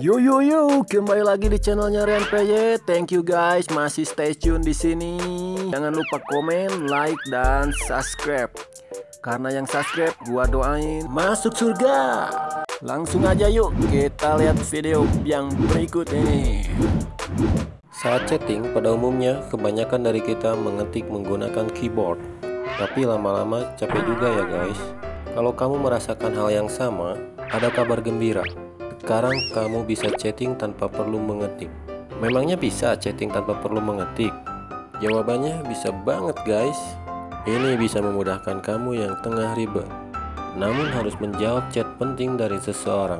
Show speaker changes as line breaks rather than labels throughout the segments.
Yo yo yo, kembali lagi di channelnya Rian PY. Thank you guys, masih stay tune di sini. Jangan lupa komen, like dan subscribe. Karena yang subscribe gua doain masuk surga. Langsung aja yuk kita lihat video yang berikut ini.
Saat chatting, pada umumnya kebanyakan dari kita mengetik menggunakan keyboard. Tapi lama-lama capek juga ya guys. Kalau kamu merasakan hal yang sama, ada kabar gembira. Sekarang kamu bisa chatting tanpa perlu mengetik. Memangnya bisa chatting tanpa perlu mengetik? Jawabannya bisa banget guys. Ini bisa memudahkan kamu yang tengah ribet. Namun harus menjawab chat penting dari seseorang.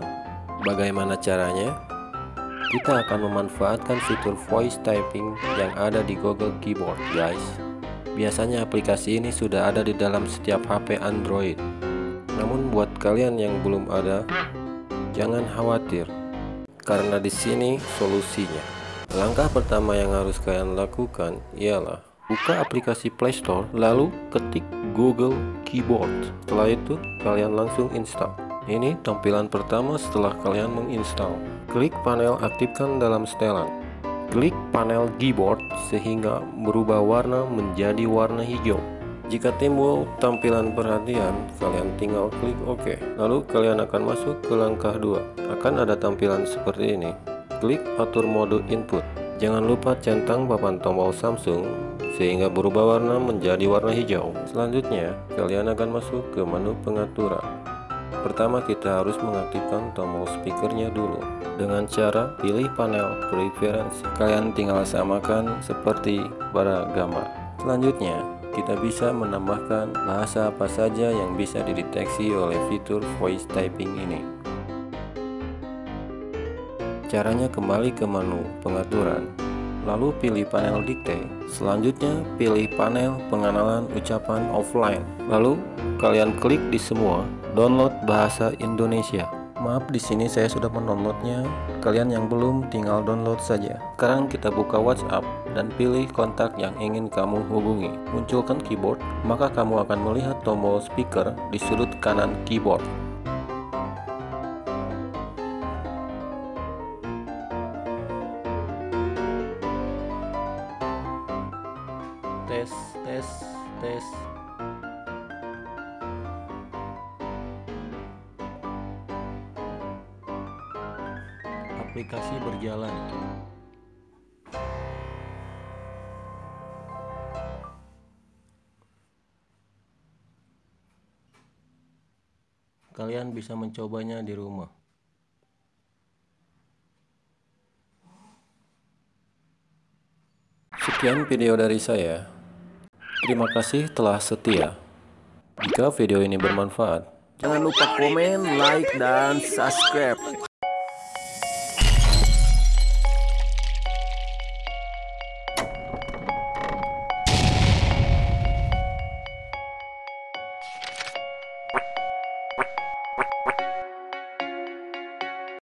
Bagaimana caranya? Kita akan memanfaatkan fitur voice typing yang ada di Google Keyboard guys. Biasanya aplikasi ini sudah ada di dalam setiap HP Android. Namun buat kalian yang belum ada, jangan khawatir. Karena di sini solusinya. Langkah pertama yang harus kalian lakukan ialah buka aplikasi Play Store lalu ketik Google Keyboard. Setelah itu kalian langsung install. Ini tampilan pertama setelah kalian menginstal. Klik panel aktifkan dalam setelan. Klik panel keyboard sehingga berubah warna menjadi warna hijau. Jika timbul tampilan perhatian, kalian tinggal klik OK. Lalu kalian akan masuk ke langkah 2. Akan ada tampilan seperti ini. Klik atur mode input. Jangan lupa centang papan tombol Samsung sehingga berubah warna menjadi warna hijau. Selanjutnya, kalian akan masuk ke menu pengaturan. Pertama kita harus mengaktifkan tombol speakernya dulu dengan cara pilih panel preferensi kalian tinggal samakan seperti pada gambar selanjutnya kita bisa menambahkan bahasa apa saja yang bisa dideteksi oleh fitur voice typing ini. Caranya kembali ke menu pengaturan. Lalu pilih panel dikte. Selanjutnya pilih panel pengenalan ucapan offline. Lalu kalian klik di semua download bahasa Indonesia. Maaf di sini saya sudah mendownloadnya. Kalian yang belum tinggal download saja. Sekarang kita buka WhatsApp dan pilih kontak yang ingin kamu hubungi. Munculkan keyboard, maka kamu akan melihat tombol speaker di sudut kanan keyboard. Tes, tes, tes. Aplikasi berjalan. Kalian bisa mencobanya di rumah. Sekian video dari saya. Terima kasih telah setia. Jika video ini bermanfaat,
Jangan lupa komen, like dan subscribe.